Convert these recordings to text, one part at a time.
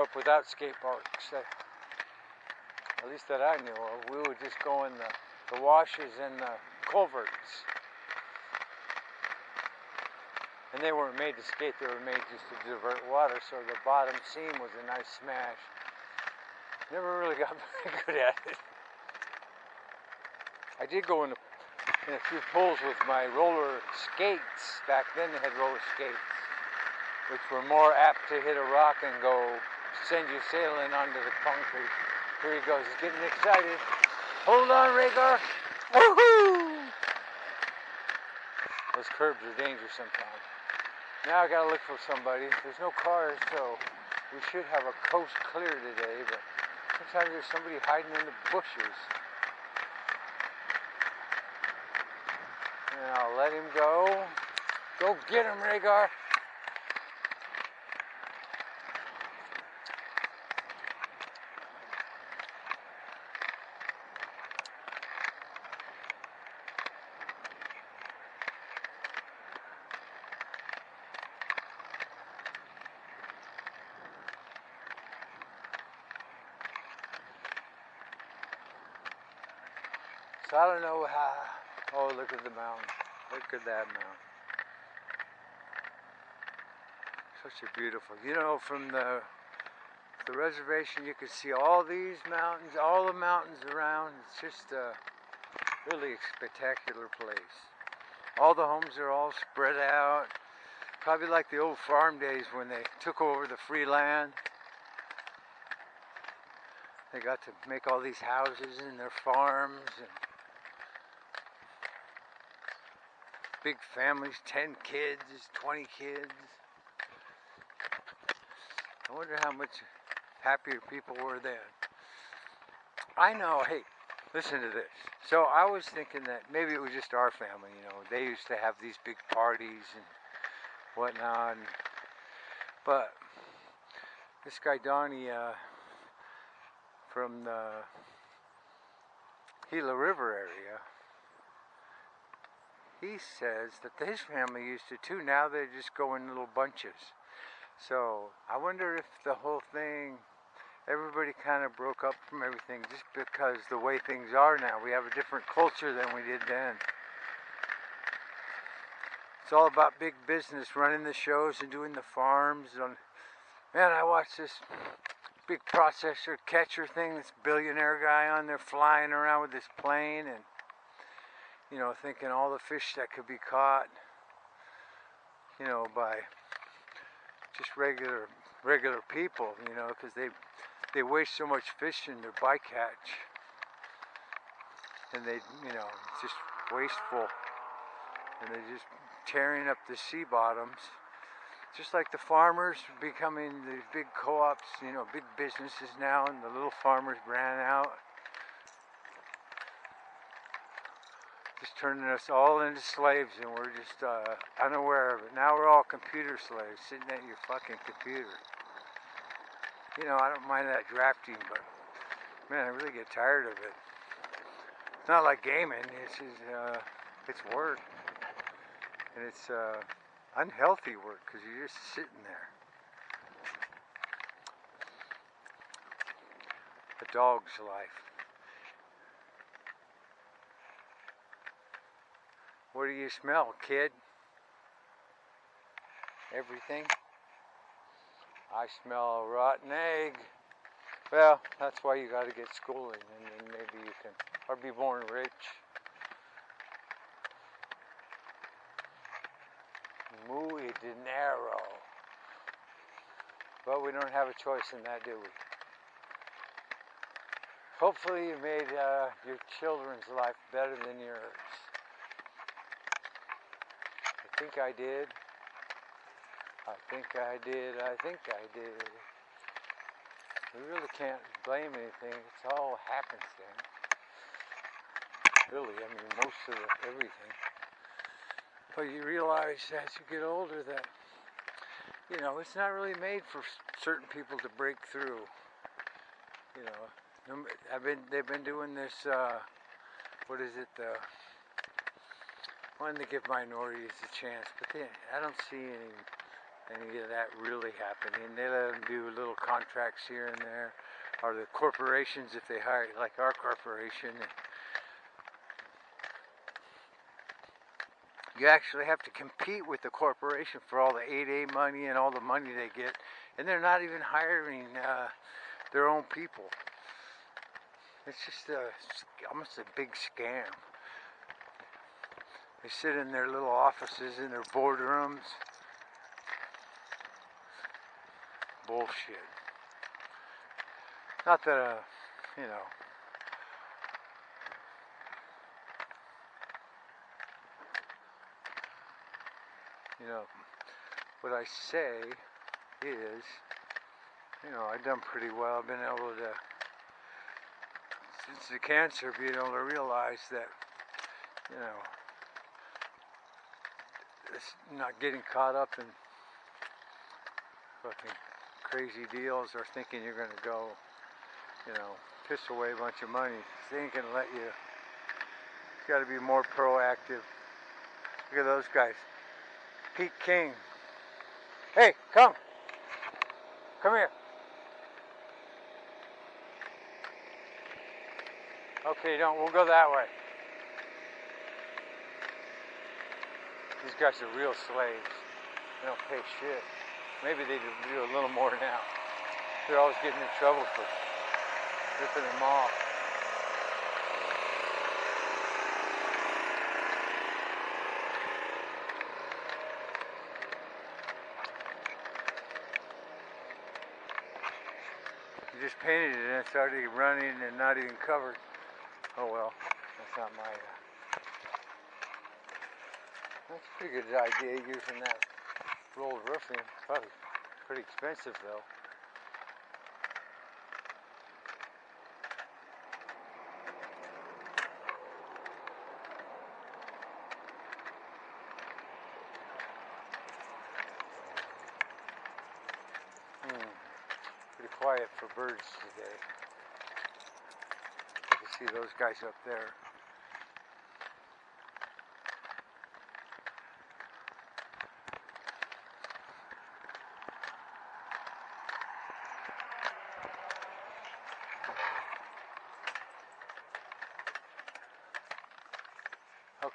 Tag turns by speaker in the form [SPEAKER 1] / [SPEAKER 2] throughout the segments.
[SPEAKER 1] up without skate parks. uh, At least that I knew of. We would just go in the, the washes and the culverts. And they weren't made to skate, they were made just to divert water, so the bottom seam was a nice smash. Never really got very good at it. I did go in a, in a few pools with my roller skates. Back then they had roller skates, which were more apt to hit a rock and go send you sailing onto the concrete. Here he goes, he's getting excited. Hold on, Rhaegar. Woohoo! Those curbs are dangerous sometimes. Now I gotta look for somebody. There's no cars, so we should have a coast clear today, but sometimes there's somebody hiding in the bushes. Now let him go. Go get him, Rhaegar. So I don't know how. Oh, look at the mountain. Look at that mountain. Such a beautiful. You know, from the the reservation, you can see all these mountains, all the mountains around. It's just a really spectacular place. All the homes are all spread out. Probably like the old farm days when they took over the free land. They got to make all these houses and their farms and big families, 10 kids, 20 kids. I wonder how much happier people were then. I know, hey, listen to this. So I was thinking that maybe it was just our family, you know, they used to have these big parties and whatnot. And, but this guy Donnie uh, from the Gila River area, he says that his family used to too. Now they just go in little bunches. So I wonder if the whole thing, everybody kind of broke up from everything just because the way things are now. We have a different culture than we did then. It's all about big business, running the shows and doing the farms. And man, I watched this big processor catcher thing. This billionaire guy on there flying around with this plane and you know, thinking all the fish that could be caught, you know, by just regular regular people, you know, because they they waste so much fish in their bycatch, and they, you know, it's just wasteful, and they're just tearing up the sea bottoms. Just like the farmers becoming these big co-ops, you know, big businesses now, and the little farmers ran out. Turning us all into slaves and we're just uh, unaware of it. Now we're all computer slaves sitting at your fucking computer. You know, I don't mind that drafting, but man, I really get tired of it. It's not like gaming. It's just, uh, it's work, and it's uh, unhealthy work because you're just sitting there. A dog's life. What do you smell, kid? Everything? I smell a rotten egg. Well, that's why you got to get schooling, and then maybe you can, or be born rich. Muy dinero. But we don't have a choice in that, do we? Hopefully you made uh, your children's life better than yours think I did. I think I did. I think I did. We really can't blame anything. It's all happenstance. Really, I mean, most of everything. But you realize as you get older that, you know, it's not really made for certain people to break through. You know, I've been, they've been doing this, uh, what is it, the wanted to give minorities a chance, but they, I don't see any any of that really happening. They let them do little contracts here and there, or the corporations if they hire, like our corporation. You actually have to compete with the corporation for all the 8A money and all the money they get, and they're not even hiring uh, their own people. It's just a, almost a big scam. They sit in their little offices in their boardrooms. Bullshit. Not that, uh, you know. You know, what I say is, you know, I've done pretty well. I've been able to, since the cancer, being able to realize that, you know, not getting caught up in fucking crazy deals or thinking you're going to go, you know, piss away a bunch of money. They ain't going to let you. You got to be more proactive. Look at those guys. Pete King. Hey, come. Come here. Okay, don't. We'll go that way. These guys are real slaves. They don't pay shit. Maybe they do a little more now. They're always getting in trouble for ripping them off. You just painted it and it's already running and not even covered. Oh well, that's not my... Uh, that's a pretty good idea using that rolled roofing. Probably pretty expensive though. Hmm. Pretty quiet for birds today. You can see those guys up there.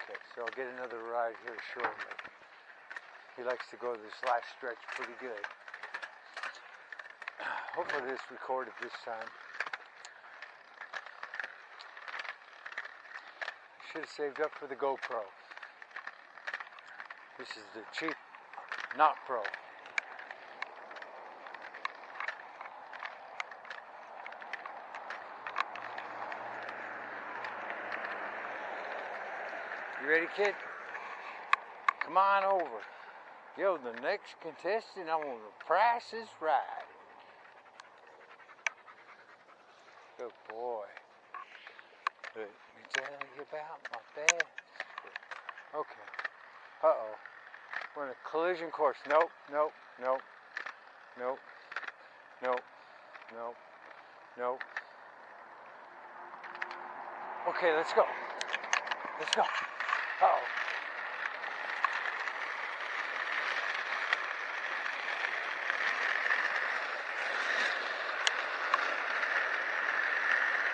[SPEAKER 1] Okay, so I'll get another ride here shortly. He likes to go this last stretch pretty good. Hopefully it's recorded this time. Should have saved up for the GoPro. This is the cheap, not pro. You ready, kid? Come on over. Yo, the next contestant on the Price is Right. Good boy. Let me tell you about my best. Okay. Uh oh. We're in a collision course. Nope, nope, nope, nope, nope, nope, nope. Okay, let's go. Let's go. Oh.